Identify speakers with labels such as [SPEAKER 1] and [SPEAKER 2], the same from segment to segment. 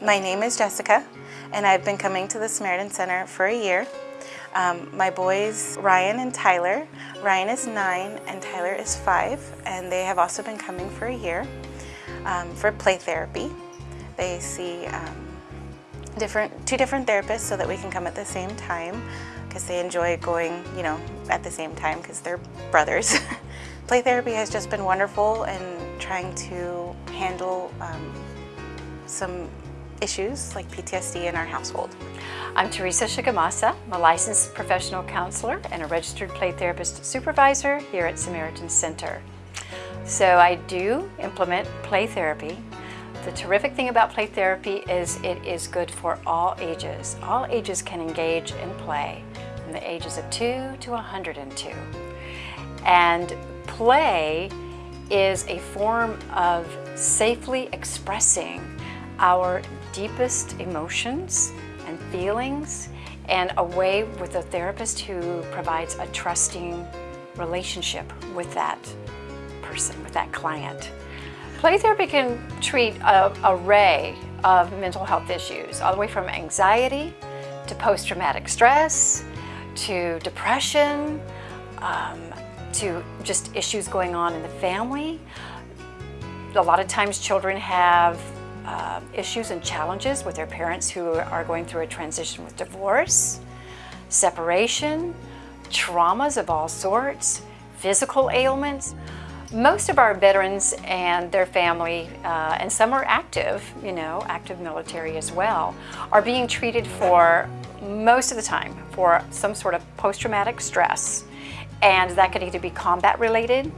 [SPEAKER 1] My name is Jessica, and I've been coming to the Samaritan Center for a year. Um, my boys, Ryan and Tyler. Ryan is nine and Tyler is five, and they have also been coming for a year um, for play therapy. They see um, different, two different therapists so that we can come at the same time because they enjoy going, you know, at the same time because they're brothers. play therapy has just been wonderful and trying to handle um, some issues like PTSD in our household.
[SPEAKER 2] I'm Teresa Shigemasa. I'm a licensed professional counselor and a registered play therapist supervisor here at Samaritan Center. So I do implement play therapy. The terrific thing about play therapy is it is good for all ages. All ages can engage in play from the ages of 2 to 102. And play is a form of safely expressing our deepest emotions and feelings and a way with a therapist who provides a trusting relationship with that person, with that client. Play therapy can treat an array of mental health issues, all the way from anxiety to post-traumatic stress, to depression, um, to just issues going on in the family. A lot of times children have uh, issues and challenges with their parents who are going through a transition with divorce, separation, traumas of all sorts, physical ailments. Most of our veterans and their family, uh, and some are active, you know, active military as well, are being treated for, most of the time, for some sort of post-traumatic stress. And that could either be combat related,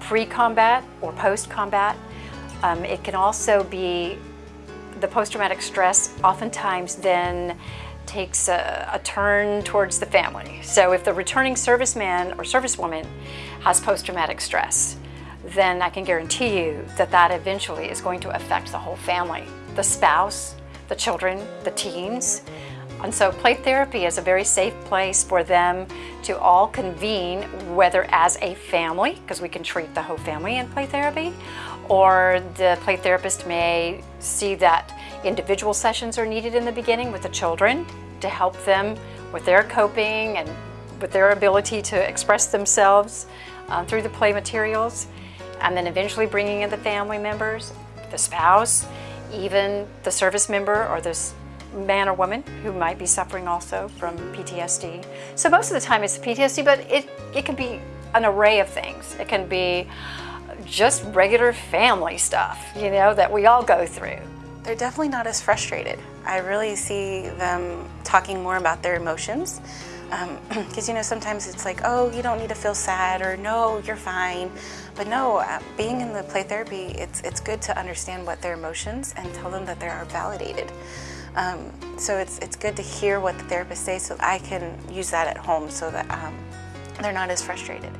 [SPEAKER 2] pre-combat, or post-combat. Um, it can also be the post-traumatic stress oftentimes then takes a, a, turn towards the family. So if the returning serviceman or servicewoman has post-traumatic stress, then I can guarantee you that that eventually is going to affect the whole family, the spouse, the children, the teens. And so play therapy is a very safe place for them to all convene, whether as a family, because we can treat the whole family in play therapy, or the play therapist may see that individual sessions are needed in the beginning with the children to help them with their coping and with their ability to express themselves uh, through the play materials and then eventually bringing in the family members, the spouse, even the service member or the man or woman who might be suffering also from PTSD. So most of the time it's PTSD, but it, it can be an array of things. It can be just regular family stuff, you know, that we all go through.
[SPEAKER 1] They're definitely not as frustrated. I really see them talking more about their emotions. Because, um, you know, sometimes it's like, oh, you don't need to feel sad, or no, you're fine. But no, uh, being in the play therapy, it's, it's good to understand what their emotions and tell them that they are validated. Um, so it's, it's good to hear what the therapist says so I can use that at home so that um, they're not as frustrated.